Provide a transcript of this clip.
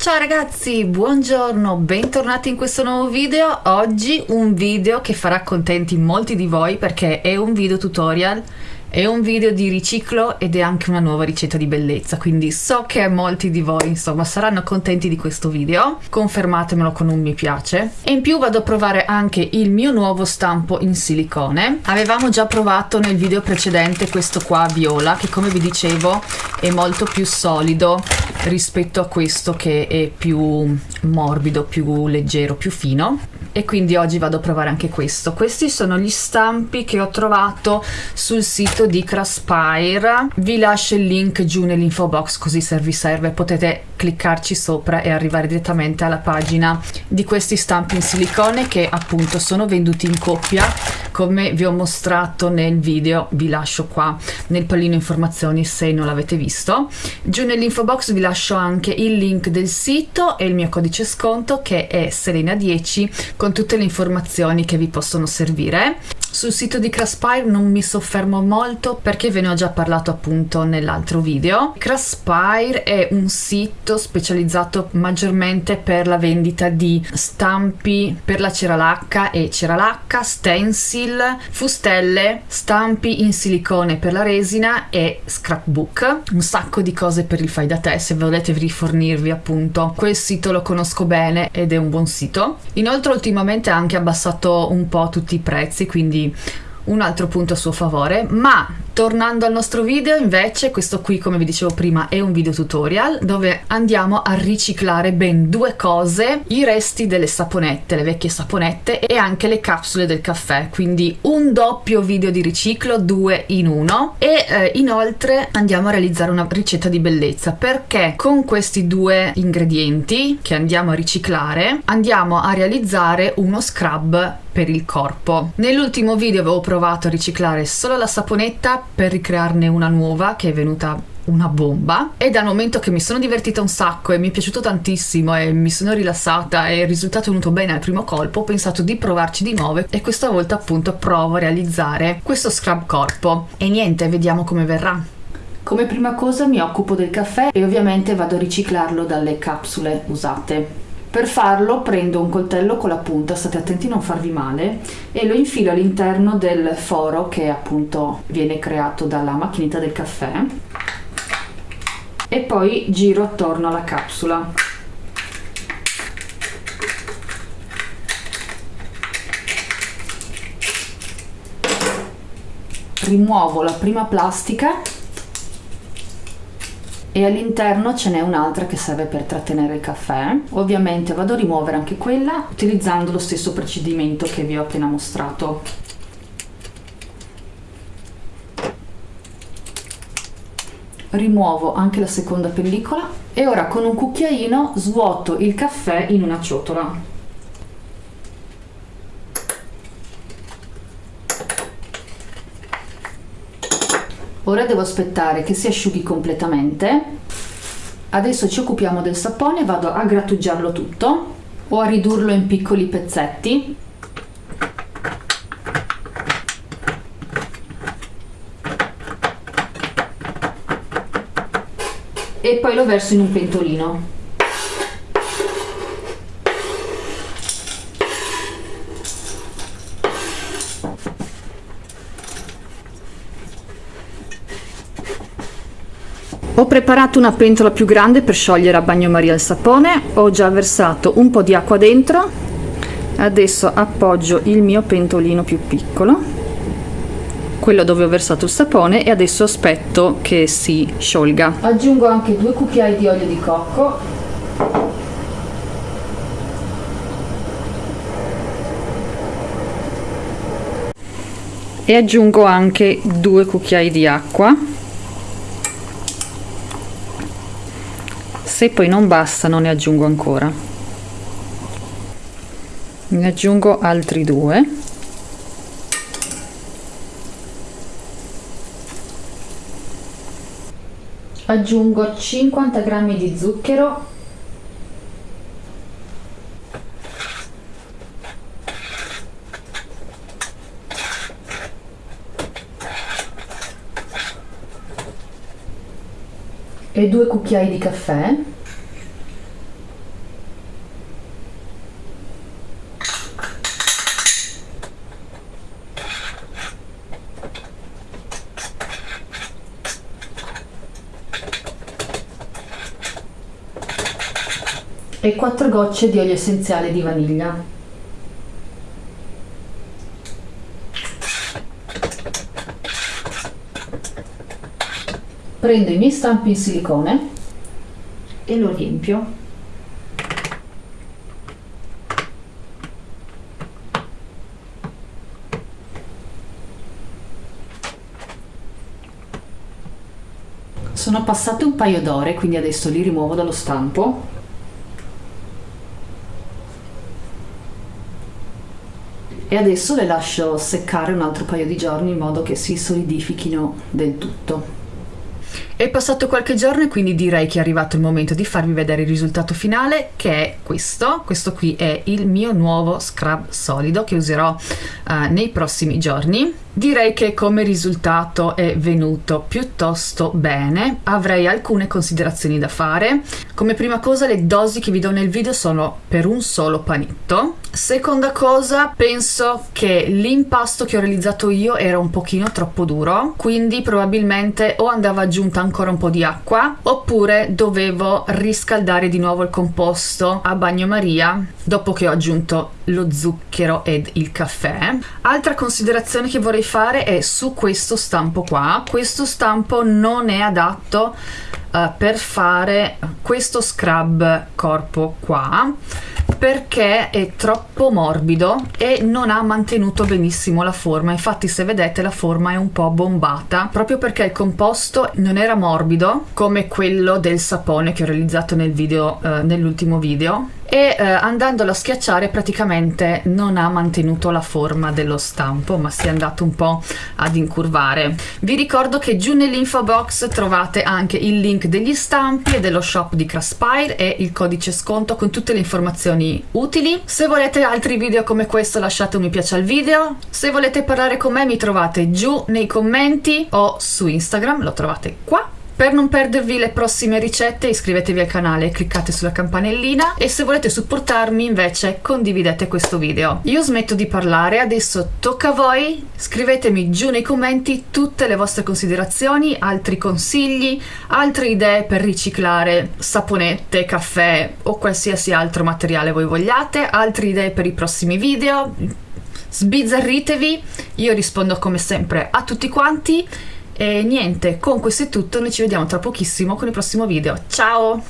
Ciao ragazzi, buongiorno, bentornati in questo nuovo video. Oggi un video che farà contenti molti di voi perché è un video tutorial è un video di riciclo ed è anche una nuova ricetta di bellezza, quindi so che molti di voi insomma saranno contenti di questo video, confermatemelo con un mi piace. E in più vado a provare anche il mio nuovo stampo in silicone. Avevamo già provato nel video precedente questo qua viola, che come vi dicevo è molto più solido rispetto a questo che è più morbido, più leggero, più fino e quindi oggi vado a provare anche questo. Questi sono gli stampi che ho trovato sul sito di Craspire. Vi lascio il link giù nell'info box così se vi serve potete cliccarci sopra e arrivare direttamente alla pagina di questi stampi in silicone che appunto sono venduti in coppia come vi ho mostrato nel video vi lascio qua nel pallino informazioni se non l'avete visto. Giù nell'info box vi lascio anche il link del sito e il mio codice sconto che è Serena10 con tutte le informazioni che vi possono servire sul sito di Craspire non mi soffermo molto perché ve ne ho già parlato appunto nell'altro video. Craspire è un sito specializzato maggiormente per la vendita di stampi per la ceralacca e ceralacca, stencil, fustelle, stampi in silicone per la resina e scrapbook. Un sacco di cose per il fai da te se volete rifornirvi appunto. Quel sito lo conosco bene ed è un buon sito. Inoltre ultimamente ha anche abbassato un po' tutti i prezzi quindi un altro punto a suo favore ma Tornando al nostro video invece, questo qui come vi dicevo prima è un video tutorial dove andiamo a riciclare ben due cose, i resti delle saponette, le vecchie saponette e anche le capsule del caffè, quindi un doppio video di riciclo, due in uno. E eh, inoltre andiamo a realizzare una ricetta di bellezza. Perché con questi due ingredienti che andiamo a riciclare andiamo a realizzare uno scrub per il corpo. Nell'ultimo video avevo provato a riciclare solo la saponetta per ricrearne una nuova che è venuta una bomba. E dal momento che mi sono divertita un sacco e mi è piaciuto tantissimo e mi sono rilassata e il risultato è venuto bene al primo colpo ho pensato di provarci di nuovo e questa volta appunto provo a realizzare questo scrub corpo. E niente vediamo come verrà. Come prima cosa mi occupo del caffè e ovviamente vado a riciclarlo dalle capsule usate per farlo prendo un coltello con la punta, state attenti a non farvi male, e lo infilo all'interno del foro che appunto viene creato dalla macchinetta del caffè e poi giro attorno alla capsula. Rimuovo la prima plastica e all'interno ce n'è un'altra che serve per trattenere il caffè. Ovviamente vado a rimuovere anche quella utilizzando lo stesso procedimento che vi ho appena mostrato. Rimuovo anche la seconda pellicola e ora con un cucchiaino svuoto il caffè in una ciotola ora devo aspettare che si asciughi completamente. Adesso ci occupiamo del sapone vado a grattugiarlo tutto o a ridurlo in piccoli pezzetti. E poi lo verso in un pentolino Ho preparato una pentola più grande per sciogliere a bagnomaria il sapone, ho già versato un po' di acqua dentro, adesso appoggio il mio pentolino più piccolo, quello dove ho versato il sapone e adesso aspetto che si sciolga. Aggiungo anche due cucchiai di olio di cocco. E aggiungo anche due cucchiai di acqua se poi non bastano ne aggiungo ancora. Ne aggiungo altri due. Aggiungo 50 g di zucchero e due cucchiai di caffè e quattro gocce di olio essenziale di vaniglia. Prendo i miei stampi in silicone e lo riempio Sono passate un paio d'ore, quindi adesso li rimuovo dallo stampo. E adesso le lascio seccare un altro paio di giorni in modo che si solidifichino del tutto. È passato qualche giorno e quindi direi che è arrivato il momento di farvi vedere il risultato finale che è questo. Questo qui è il mio nuovo scrub solido che userò uh, nei prossimi giorni. Direi che come risultato è venuto piuttosto bene, avrei alcune considerazioni da fare. Come prima cosa le dosi che vi do nel video sono per un solo panetto. Seconda cosa, penso che l'impasto che ho realizzato io era un pochino troppo duro, quindi probabilmente o andava aggiunta ancora un po' di acqua oppure dovevo riscaldare di nuovo il composto a bagnomaria dopo che ho aggiunto lo zucchero ed il caffè. Altra considerazione che vorrei fare è su questo stampo qua. Questo stampo non è adatto uh, per fare questo scrub corpo qua perché è troppo morbido e non ha mantenuto benissimo la forma infatti se vedete la forma è un po' bombata proprio perché il composto non era morbido come quello del sapone che ho realizzato nel video eh, nell'ultimo video e eh, andandolo a schiacciare praticamente non ha mantenuto la forma dello stampo ma si è andato un po' ad incurvare. Vi ricordo che giù nell'info box trovate anche il link degli stampi e dello shop di Craspire e il codice sconto con tutte le informazioni utili. Se volete altri video come questo lasciate un mi piace al video. Se volete parlare con me mi trovate giù nei commenti o su Instagram lo trovate qua per non perdervi le prossime ricette iscrivetevi al canale e cliccate sulla campanellina e se volete supportarmi invece condividete questo video. Io smetto di parlare, adesso tocca a voi, scrivetemi giù nei commenti tutte le vostre considerazioni, altri consigli, altre idee per riciclare saponette, caffè o qualsiasi altro materiale voi vogliate, altre idee per i prossimi video, sbizzarritevi, io rispondo come sempre a tutti quanti e niente, con questo è tutto, noi ci vediamo tra pochissimo con il prossimo video. Ciao!